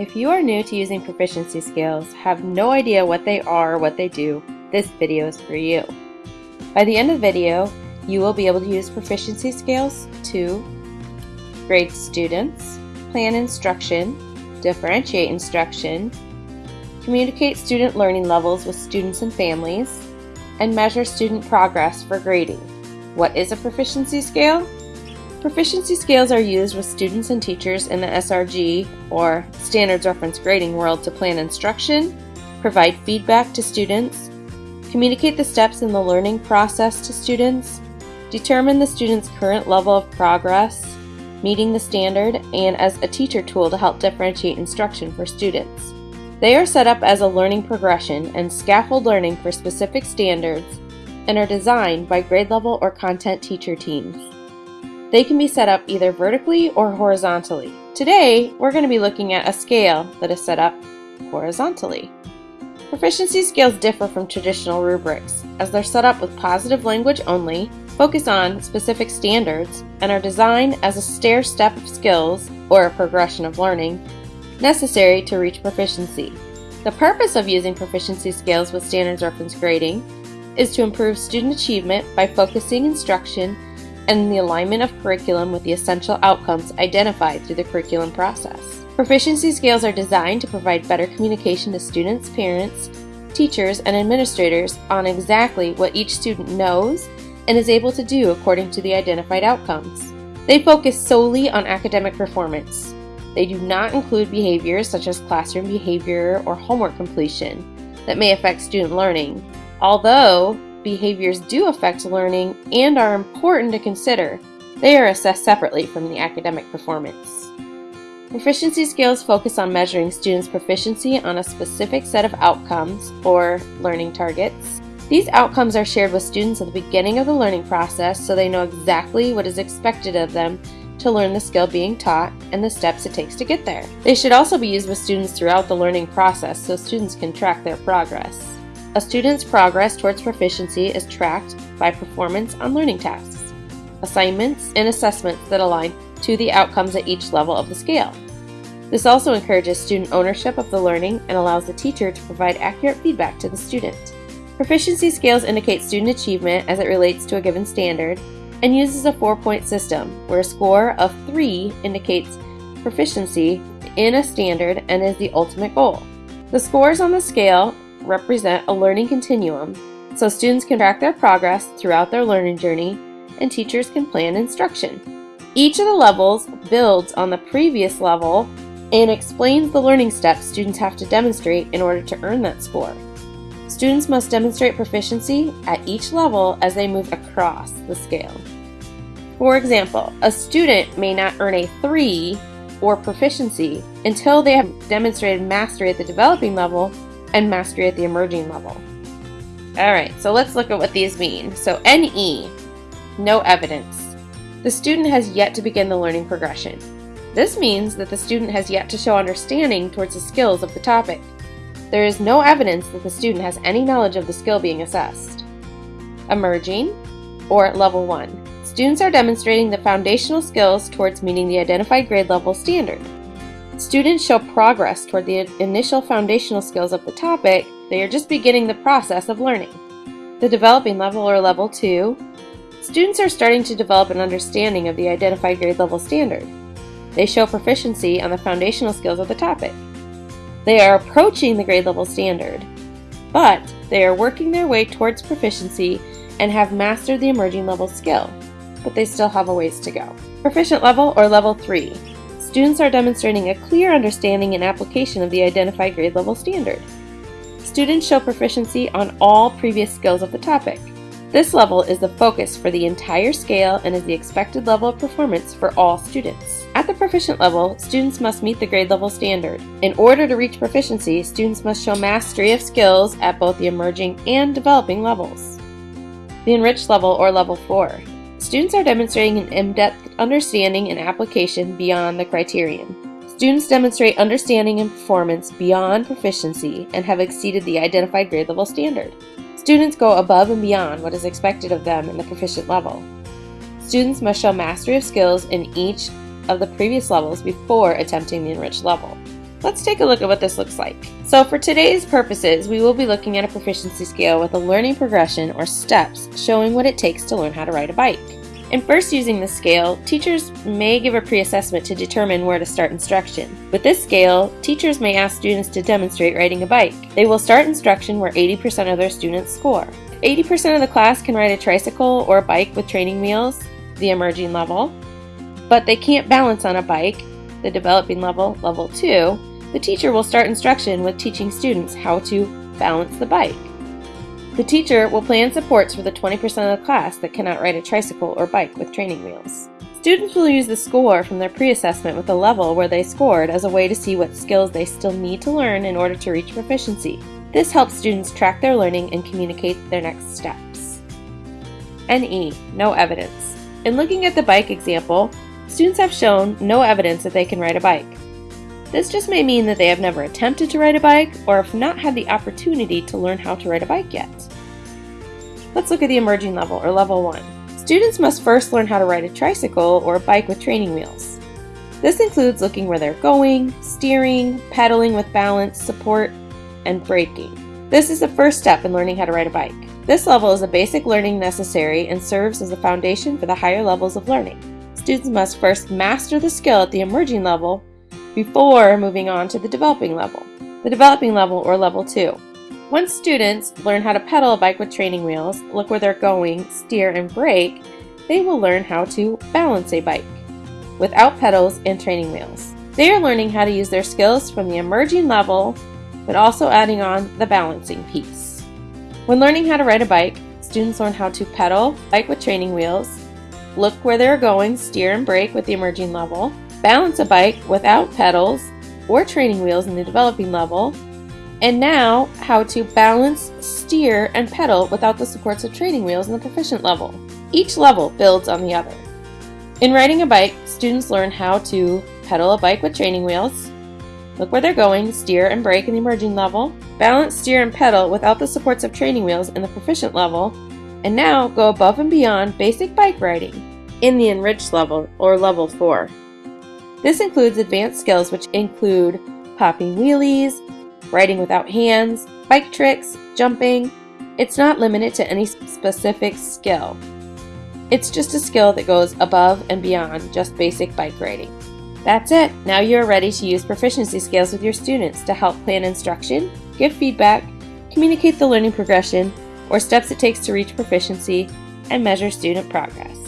If you are new to using proficiency scales, have no idea what they are or what they do, this video is for you. By the end of the video, you will be able to use proficiency scales to grade students, plan instruction, differentiate instruction, communicate student learning levels with students and families, and measure student progress for grading. What is a proficiency scale? Proficiency scales are used with students and teachers in the SRG or Standards Reference Grading world to plan instruction, provide feedback to students, communicate the steps in the learning process to students, determine the student's current level of progress, meeting the standard, and as a teacher tool to help differentiate instruction for students. They are set up as a learning progression and scaffold learning for specific standards and are designed by grade level or content teacher teams. They can be set up either vertically or horizontally. Today, we're going to be looking at a scale that is set up horizontally. Proficiency scales differ from traditional rubrics, as they're set up with positive language only, focus on specific standards, and are designed as a stair step of skills, or a progression of learning, necessary to reach proficiency. The purpose of using proficiency scales with standards reference grading is to improve student achievement by focusing instruction and the alignment of curriculum with the essential outcomes identified through the curriculum process. Proficiency scales are designed to provide better communication to students, parents, teachers, and administrators on exactly what each student knows and is able to do according to the identified outcomes. They focus solely on academic performance. They do not include behaviors such as classroom behavior or homework completion that may affect student learning, although behaviors do affect learning and are important to consider, they are assessed separately from the academic performance. Proficiency scales focus on measuring students' proficiency on a specific set of outcomes, or learning targets. These outcomes are shared with students at the beginning of the learning process so they know exactly what is expected of them to learn the skill being taught and the steps it takes to get there. They should also be used with students throughout the learning process so students can track their progress. A student's progress towards proficiency is tracked by performance on learning tasks, assignments, and assessments that align to the outcomes at each level of the scale. This also encourages student ownership of the learning and allows the teacher to provide accurate feedback to the student. Proficiency scales indicate student achievement as it relates to a given standard and uses a four-point system where a score of 3 indicates proficiency in a standard and is the ultimate goal. The scores on the scale represent a learning continuum, so students can track their progress throughout their learning journey and teachers can plan instruction. Each of the levels builds on the previous level and explains the learning steps students have to demonstrate in order to earn that score. Students must demonstrate proficiency at each level as they move across the scale. For example, a student may not earn a 3 or proficiency until they have demonstrated mastery at the developing level and mastery at the emerging level. Alright, so let's look at what these mean. So NE, no evidence. The student has yet to begin the learning progression. This means that the student has yet to show understanding towards the skills of the topic. There is no evidence that the student has any knowledge of the skill being assessed. Emerging, or at Level 1. Students are demonstrating the foundational skills towards meeting the identified grade level standard. Students show progress toward the initial foundational skills of the topic, they are just beginning the process of learning. The developing level or level 2, students are starting to develop an understanding of the identified grade level standard. They show proficiency on the foundational skills of the topic. They are approaching the grade level standard, but they are working their way towards proficiency and have mastered the emerging level skill, but they still have a ways to go. Proficient level or level 3. Students are demonstrating a clear understanding and application of the identified grade level standard. Students show proficiency on all previous skills of the topic. This level is the focus for the entire scale and is the expected level of performance for all students. At the proficient level, students must meet the grade level standard. In order to reach proficiency, students must show mastery of skills at both the emerging and developing levels. The enriched level or level 4. Students are demonstrating an in-depth understanding and application beyond the criterion. Students demonstrate understanding and performance beyond proficiency and have exceeded the identified grade level standard. Students go above and beyond what is expected of them in the proficient level. Students must show mastery of skills in each of the previous levels before attempting the enriched level. Let's take a look at what this looks like. So for today's purposes, we will be looking at a proficiency scale with a learning progression or steps showing what it takes to learn how to ride a bike. In first using the scale, teachers may give a pre-assessment to determine where to start instruction. With this scale, teachers may ask students to demonstrate riding a bike. They will start instruction where 80% of their students score. 80% of the class can ride a tricycle or a bike with training wheels, the emerging level, but they can't balance on a bike, the developing level, level 2, the teacher will start instruction with teaching students how to balance the bike. The teacher will plan supports for the 20% of the class that cannot ride a tricycle or bike with training wheels. Students will use the score from their pre-assessment with the level where they scored as a way to see what skills they still need to learn in order to reach proficiency. This helps students track their learning and communicate their next steps. NE, no evidence. In looking at the bike example, students have shown no evidence that they can ride a bike. This just may mean that they have never attempted to ride a bike or have not had the opportunity to learn how to ride a bike yet. Let's look at the emerging level, or level 1. Students must first learn how to ride a tricycle or a bike with training wheels. This includes looking where they're going, steering, pedaling with balance, support, and braking. This is the first step in learning how to ride a bike. This level is a basic learning necessary and serves as a foundation for the higher levels of learning. Students must first master the skill at the emerging level before moving on to the developing level, the developing level or level 2. Once students learn how to pedal a bike with training wheels, look where they're going, steer, and brake, they will learn how to balance a bike without pedals and training wheels. They are learning how to use their skills from the emerging level, but also adding on the balancing piece. When learning how to ride a bike, students learn how to pedal, bike with training wheels, look where they're going, steer and brake with the emerging level, balance a bike without pedals or training wheels in the developing level, and now how to balance, steer, and pedal without the supports of training wheels in the proficient level. Each level builds on the other. In riding a bike, students learn how to pedal a bike with training wheels, look where they're going, steer and brake in the emerging level, balance, steer, and pedal without the supports of training wheels in the proficient level, and now go above and beyond basic bike riding in the enriched level or level 4. This includes advanced skills which include popping wheelies, riding without hands, bike tricks, jumping. It's not limited to any specific skill. It's just a skill that goes above and beyond just basic bike riding. That's it. Now you are ready to use proficiency scales with your students to help plan instruction, give feedback, communicate the learning progression, or steps it takes to reach proficiency, and measure student progress.